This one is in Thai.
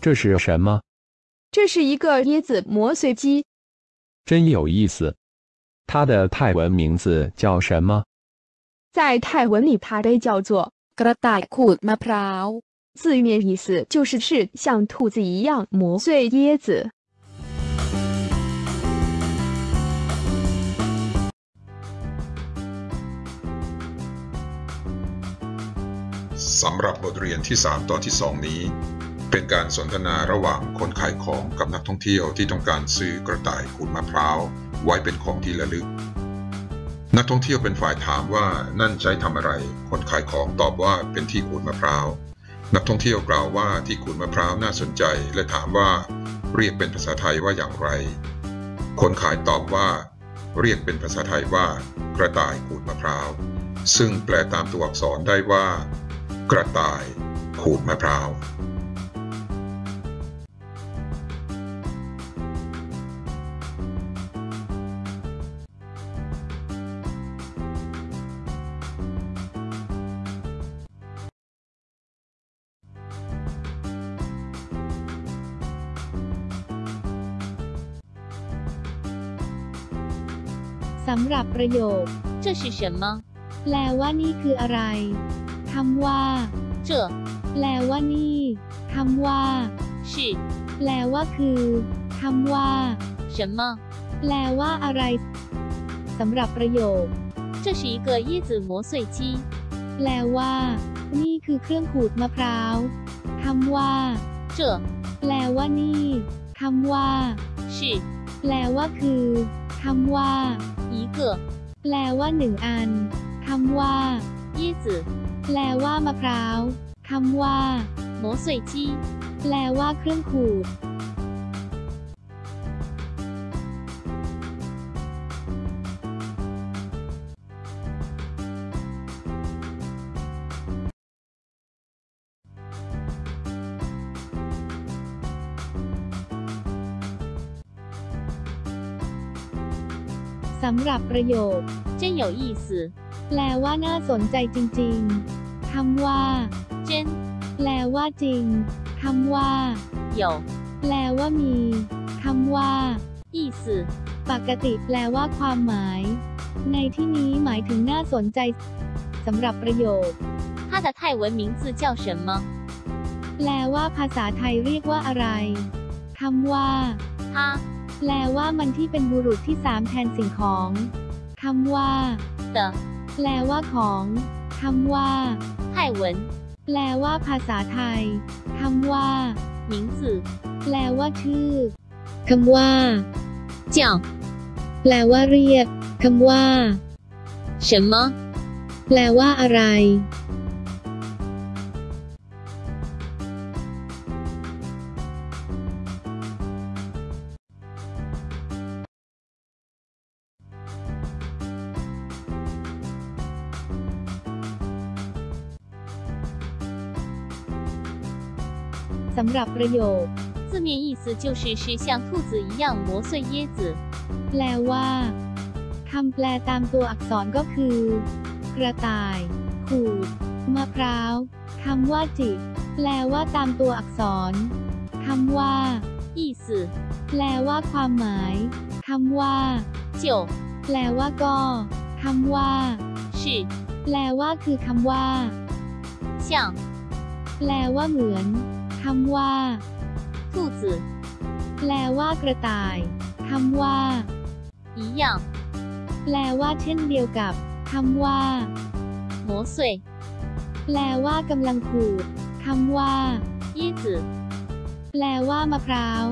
这是什么？这是一个椰子磨碎机，真有意思。它的泰文名字叫什么？在泰文里它被叫做 กระต่ายขูดมะพร้าว 字面意思就是是像兔子一样磨碎椰子。 สำหรับบทเรียนที่ 3 ตอนที่ 2 นี้ เป็นการสนทนาระหว่างคนขายของกับนักท่องเที่ยวที่ต้องการซื้อกระต่ายขูดมะพร้าวไว้เป็นของที่ระลึก นักท่องเที่ยวเป็นฝ่ายถามว่านั่นใช้ทำอะไร คนขายของตอบว่าเป็นที่ขูดมะพร้าว นักท่องเที่ยวกล่าวว่าที่ขูดมะพร้าวน่าสนใจ และถามว่าเรียกเป็นภาษาไทยว่าอย่างไร คนขายตอบว่า เรียกเป็นภาษาไทยว่า กระต่ายขูดมะพร้าว ซึ่งแปลตามตัวอักษรได้ว่า กระต่ายขูดมะพร้าว สำหรับประโยค 这是什么？ แปลว่านี่คืออะไรคำว่า 这 แปลว่านี่คำว่า 是 แปลว่าคือคำว่า 什么？ แปลว่าอะไรสำหรับประโยค 这是一个椰子磨碎机。 แปลว่า นี่คือเครื่องขูดมะพร้าวคำว่า 这 แปลว่านี่คำว่า 是 แปลว่าคือ คำว่าอีเกอแปลว่าหนึ่งอัน คำว่ายี่จือแปลว่ามะพร้าว คำว่าโมสุยจีแปลว่าเครื่องขูด สำหรับประโยค 真有意思， แปลว่าน่าสนใจจริงๆ คำว่า 真 แปลว่าจริง คำว่า 有 แปลว่ามี คำว่า 意思， ปกติแปลว่าความหมาย ในที่นี้หมายถึงน่าสนใจ สำหรับประโยค 它的泰文名字叫什么？ แปลว่าภาษาไทยเรียกว่าอะไร คำว่า 它 แปลว่ามันที่เป็นบุรุษที่สามแทนสิ่งของคำว่าเตอแปลว่าของคำว่าไต้หวันแปลว่าภาษาไทยคำว่าหมิงจือแปลว่าชื่อคำว่าเจียแปลว่าเรียกคำว่า什么แปลว่าอะไร สำหรับประโยค 字面意思就是是像兔子一样磨碎椰子。 แปลว่าคำแปลตามตัวอักษรก็คือ กระต่าย ขูด มะพร้าวคำว่าจิต แปลว่าตามตัวอักษรคำว่า 意思 แปลว่าความหมายคำว่า 就 แปลว่าก็คำว่า 是 แปลว่าคือคำว่า 像 แปลว่าเหมือน คำว่า 兔子 แปลว่ากระต่ายคำว่า 一样 แปลว่าเช่นเดียวกับคำว่า 磨碎 แปลว่ากำลังขูดคำว่า 椰子 แปลว่ามะพร้าว